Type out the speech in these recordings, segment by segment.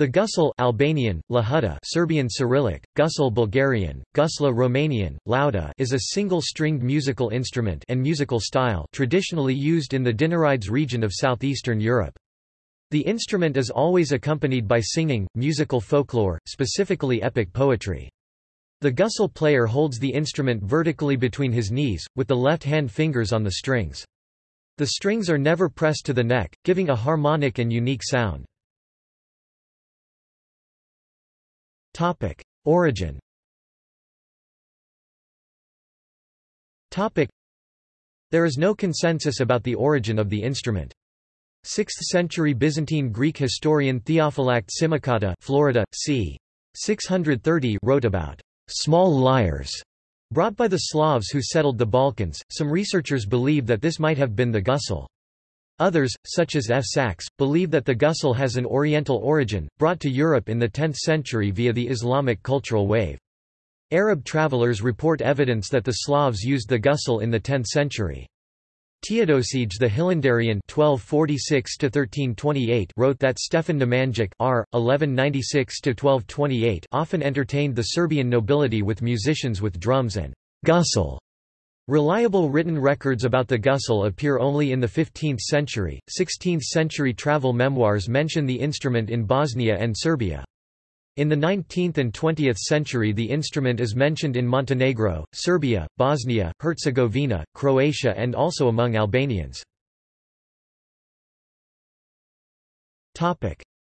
The gusle Albanian, Lahuta Serbian Cyrillic, gusle Bulgarian, gusla Romanian, lauda is a single-stringed musical instrument and musical style traditionally used in the Dinarides region of southeastern Europe. The instrument is always accompanied by singing, musical folklore, specifically epic poetry. The gusle player holds the instrument vertically between his knees, with the left hand fingers on the strings. The strings are never pressed to the neck, giving a harmonic and unique sound. Topic: Origin. Topic: There is no consensus about the origin of the instrument. 6th-century Byzantine Greek historian Theophylact Simocatta, Florida, c. 630, wrote about small lyres brought by the Slavs who settled the Balkans. Some researchers believe that this might have been the gusle. Others, such as F. Sachs, believe that the gusle has an Oriental origin, brought to Europe in the 10th century via the Islamic cultural wave. Arab travelers report evidence that the Slavs used the gusle in the 10th century. Teodosije the Hilandarian (1246–1328) wrote that Stefan Nemanjić r. 1196–1228 often entertained the Serbian nobility with musicians with drums and gusle. Reliable written records about the gusle appear only in the 15th century. 16th century travel memoirs mention the instrument in Bosnia and Serbia. In the 19th and 20th century the instrument is mentioned in Montenegro, Serbia, Bosnia, Herzegovina, Croatia and also among Albanians.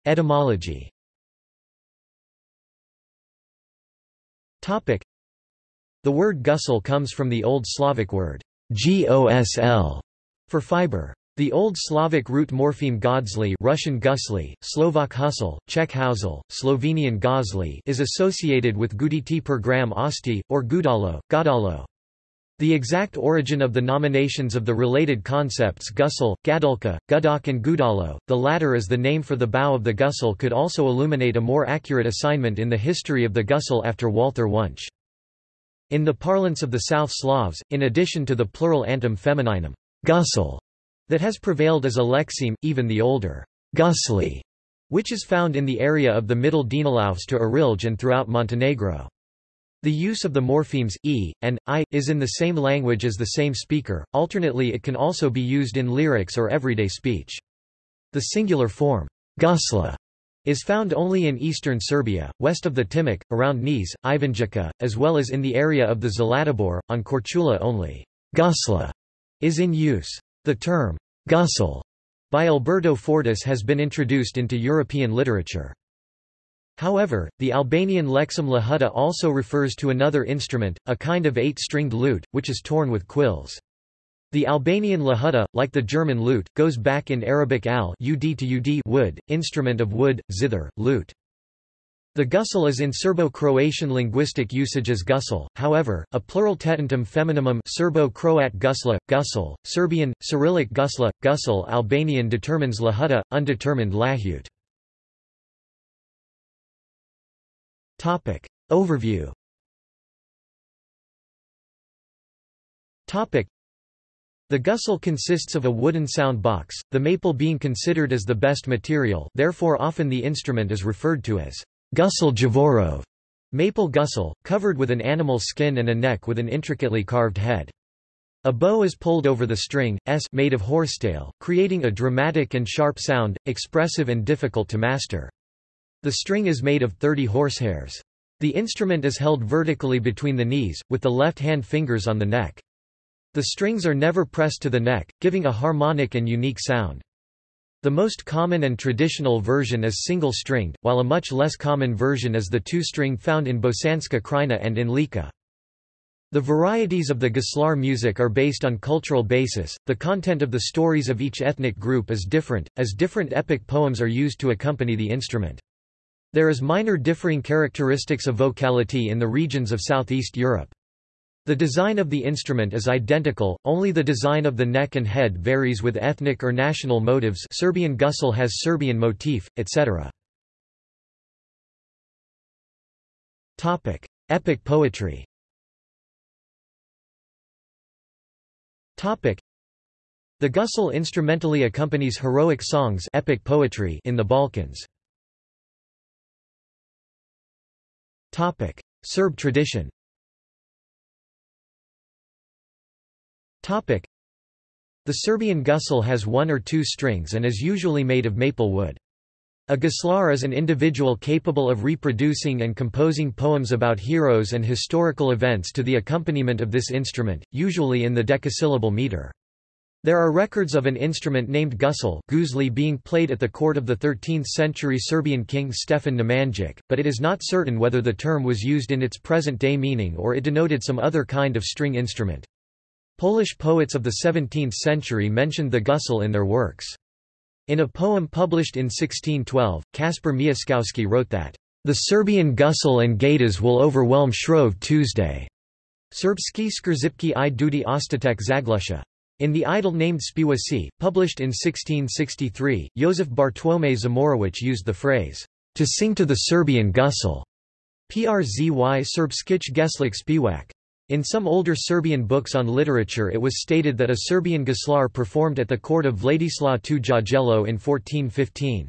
Etymology the word gusle comes from the Old Slavic word gosl for fiber. The Old Slavic root morpheme godzli Russian gusli, Slovak husl, Czech hausl, Slovenian gozli is associated with guditi per gram osti, or gudalo, godalo. The exact origin of the nominations of the related concepts gusle, gadulka, gudok and gudalo, the latter is the name for the bow of the gusle could also illuminate a more accurate assignment in the history of the gusle after Walther Wunsch. In the parlance of the South Slavs, in addition to the plural antum femininum gusle, that has prevailed as a lexeme, even the older gusli, which is found in the area of the Middle Dinalaus to Arilj and throughout Montenegro. The use of the morphemes, e, and, i, is in the same language as the same speaker, alternately it can also be used in lyrics or everyday speech. The singular form, gusla, is found only in eastern Serbia, west of the Timok, around Niš, Ivanjica, as well as in the area of the Zlatibor, on Korčula only. Gusla is in use. The term gusle by Alberto Fortis has been introduced into European literature. However, the Albanian lexeme lahuta also refers to another instrument, a kind of eight-stringed lute, which is torn with quills. The Albanian lahuta, like the German lute, goes back in Arabic al ud to ud wood, instrument of wood, zither, lute. The gusle is in Serbo-Croatian linguistic usage as gusle, however, a plural tetantum feminimum Serbo-Croat gusla, gusle, Serbian, Cyrillic gusla, gusle Albanian determines lahuta, undetermined lahut. Overview the gusle consists of a wooden sound box, the maple being considered as the best material therefore often the instrument is referred to as gusle Javorov, maple gusle, covered with an animal skin and a neck with an intricately carved head. A bow is pulled over the string, s made of horsetail, creating a dramatic and sharp sound, expressive and difficult to master. The string is made of 30 horsehairs. The instrument is held vertically between the knees, with the left hand fingers on the neck. The strings are never pressed to the neck, giving a harmonic and unique sound. The most common and traditional version is single-stringed, while a much less common version is the two-string found in Bosanska Krajina and in Lika. The varieties of the guslar music are based on cultural basis, the content of the stories of each ethnic group is different, as different epic poems are used to accompany the instrument. There is minor differing characteristics of vocality in the regions of Southeast Europe. The design of the instrument is identical, only the design of the neck and head varies with ethnic or national motives Serbian gusle has Serbian motif, etc. Epic poetry The gusle instrumentally accompanies heroic songs epic poetry in the Balkans. Serb tradition. Topic: The Serbian gusle has one or two strings and is usually made of maple wood. A guslar is an individual capable of reproducing and composing poems about heroes and historical events to the accompaniment of this instrument, usually in the decasyllable meter. There are records of an instrument named gusel guzli being played at the court of the 13th-century Serbian king Stefan Nemanjić, but it is not certain whether the term was used in its present-day meaning or it denoted some other kind of string instrument. Polish poets of the 17th century mentioned the gusle in their works. In a poem published in 1612, Kasper Miaskowski wrote that, "...the Serbian gusle and gaitas will overwhelm Shrove Tuesday." Serbski skrzipki i duty ostatek zaglusha. In the idyll named Spiwasi, published in 1663, Josef Bartłomiej Zimorowicz used the phrase, to sing to the Serbian gusle, przzy Serbskich Geslik Spiwak. In some older Serbian books on literature it was stated that a Serbian guslar performed at the court of Vladislav II Jagiello in 1415.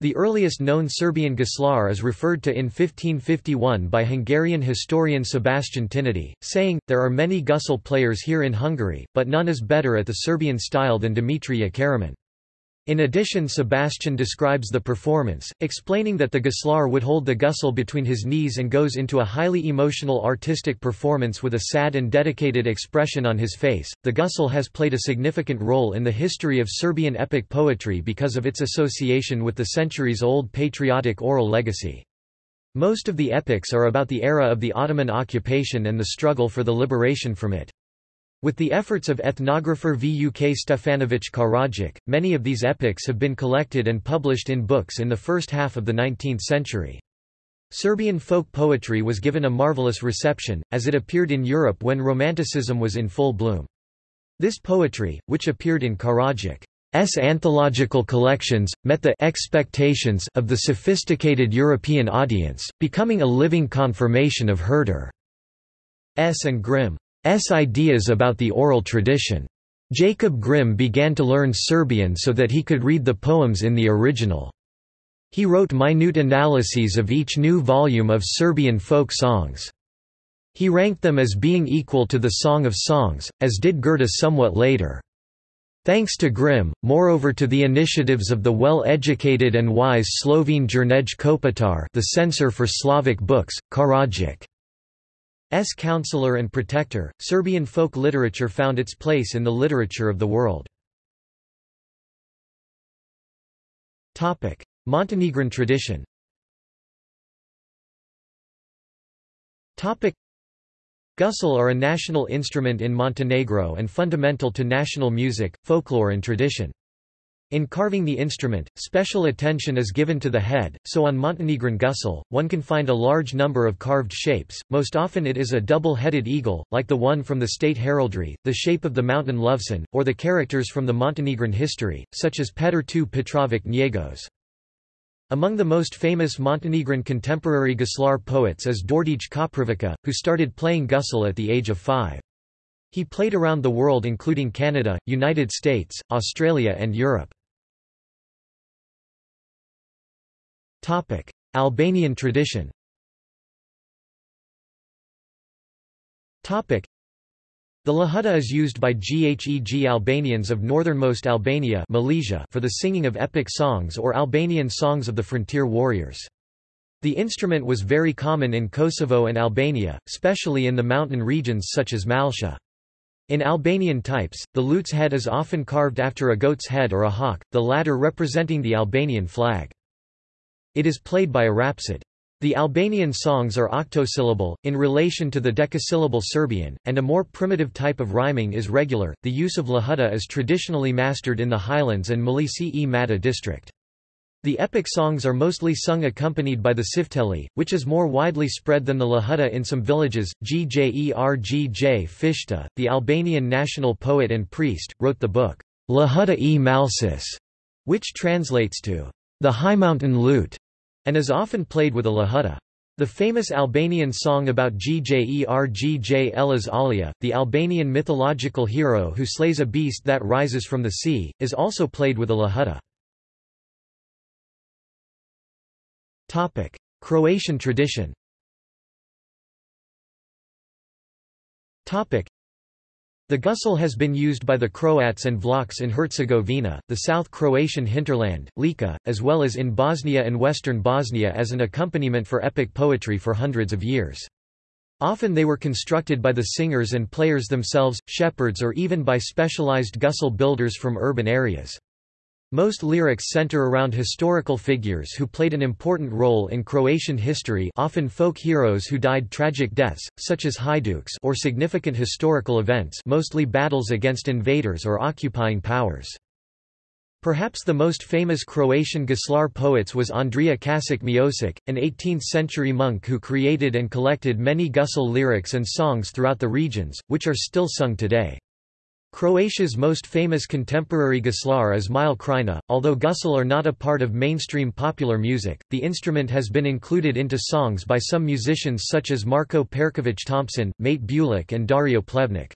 The earliest known Serbian guslar is referred to in 1551 by Hungarian historian Sebastian Tinódi, saying, There are many gusle players here in Hungary, but none is better at the Serbian style than Dimitrije Karaman. In addition Sebastian describes the performance, explaining that the guslar would hold the gusle between his knees and goes into a highly emotional artistic performance with a sad and dedicated expression on his face. The gusle has played a significant role in the history of Serbian epic poetry because of its association with the centuries-old patriotic oral legacy. Most of the epics are about the era of the Ottoman occupation and the struggle for the liberation from it. With the efforts of ethnographer Vuk Stefanović Karadžić, many of these epics have been collected and published in books in the first half of the 19th century. Serbian folk poetry was given a marvelous reception, as it appeared in Europe when Romanticism was in full bloom. This poetry, which appeared in Karadžić's anthological collections, met the expectations of the sophisticated European audience, becoming a living confirmation of Herder's and Grimm. S ideas about the oral tradition. Jacob Grimm began to learn Serbian so that he could read the poems in the original. He wrote minute analyses of each new volume of Serbian folk songs. He ranked them as being equal to the Song of Songs, as did Goethe somewhat later. Thanks to Grimm, moreover to the initiatives of the well-educated and wise Slovene Jernej Kopitar the censor for Slavic books, Karadžić S. counselor and protector, Serbian folk literature found its place in the literature of the world. Montenegrin tradition Gusle are a national instrument in Montenegro and fundamental to national music, folklore and tradition. In carving the instrument, special attention is given to the head, so on Montenegrin gusle, one can find a large number of carved shapes, most often it is a double-headed eagle, like the one from the state heraldry, the shape of the mountain Lovćen, or the characters from the Montenegrin history, such as Petar II Petrovic Njegos. Among the most famous Montenegrin contemporary guslar poets is Đorđe Koprivica, who started playing gusle at the age of five. He played around the world including Canada, United States, Australia and Europe. Topic: Albanian tradition. Topic: The lahuta is used by Gheg Albanians of northernmost Albania Malësia for the singing of epic songs or Albanian songs of the frontier warriors. The instrument was very common in Kosovo and Albania, especially in the mountain regions such as Malsha. In Albanian types, the lute's head is often carved after a goat's head or a hawk, the latter representing the Albanian flag. It is played by a rhapsod. The Albanian songs are octosyllable, in relation to the decasyllable Serbian, and a more primitive type of rhyming is regular. The use of lahuta is traditionally mastered in the highlands and Malisi e Mata district. The epic songs are mostly sung accompanied by the sifteli, which is more widely spread than the lahuta in some villages. Gjergj Fishta, the Albanian national poet and priest, wrote the book, Lahuta e Malsis, which translates to the high mountain lute, and is often played with a lahuta. The famous Albanian song about Gjergj Elez Alia, the Albanian mythological hero who slays a beast that rises from the sea, is also played with a lahuta. Croatian tradition the gusle has been used by the Croats and Vlachs in Herzegovina, the South Croatian hinterland, Lika, as well as in Bosnia and western Bosnia as an accompaniment for epic poetry for hundreds of years. Often they were constructed by the singers and players themselves, shepherds or even by specialized gusle builders from urban areas. Most lyrics center around historical figures who played an important role in Croatian history often folk heroes who died tragic deaths, such as Hajduks or significant historical events mostly battles against invaders or occupying powers. Perhaps the most famous Croatian guslar poets was Andrija Kasic Miosic, an 18th-century monk who created and collected many gusle lyrics and songs throughout the regions, which are still sung today. Croatia's most famous contemporary guslar is Mile Krajina. Although gusle are not a part of mainstream popular music, the instrument has been included into songs by some musicians such as Marko Perkovic Thompson, Mate Bulić and Dario Plevnik.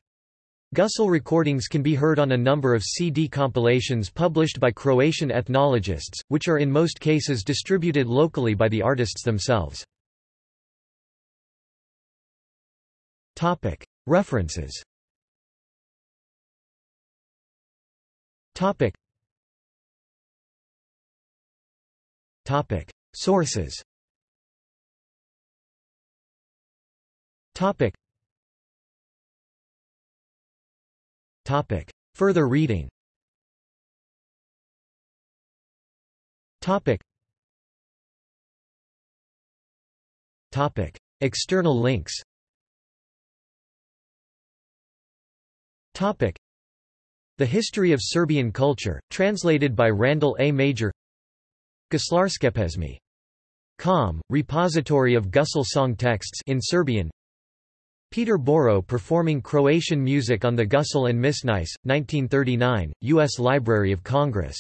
Gusle recordings can be heard on a number of CD compilations published by Croatian ethnologists, which are in most cases distributed locally by the artists themselves. References Topic. Topic. Sources Topic. Topic. Further reading Topic. Topic. External links Topic. The History of Serbian Culture, translated by Randall A. Major Guslarskepesmi. Com, repository of Gusle song texts in Serbian Peter Boro performing Croatian music on the Gusle and Misnice, 1939, U.S. Library of Congress